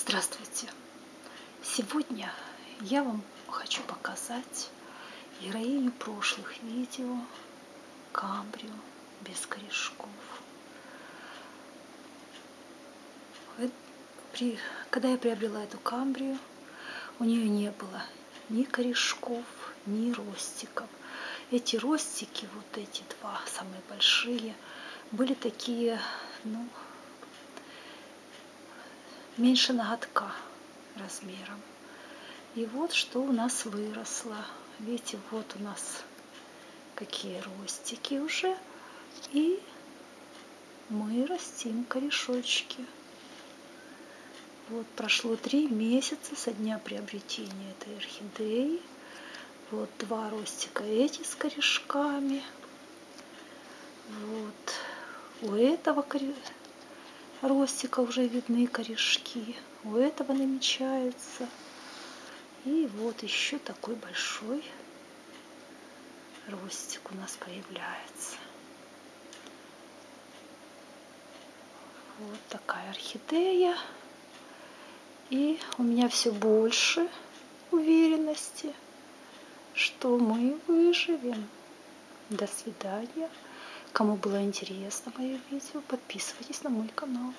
Здравствуйте! Сегодня я вам хочу показать героиню прошлых видео Камбрию без корешков. При, когда я приобрела эту Камбрию, у нее не было ни корешков, ни ростиков. Эти ростики, вот эти два самые большие, были такие, ну, меньше ноготка размером. И вот что у нас выросло. Видите, вот у нас какие ростики уже. И мы растим корешочки. Вот прошло три месяца со дня приобретения этой орхидеи. Вот два ростика эти с корешками. Вот у этого корешка ростика уже видны корешки. У этого намечается. И вот еще такой большой ростик у нас появляется. Вот такая орхидея. И у меня все больше уверенности, что мы выживем. До свидания. Кому было интересно мое видео, подписывайтесь на мой канал.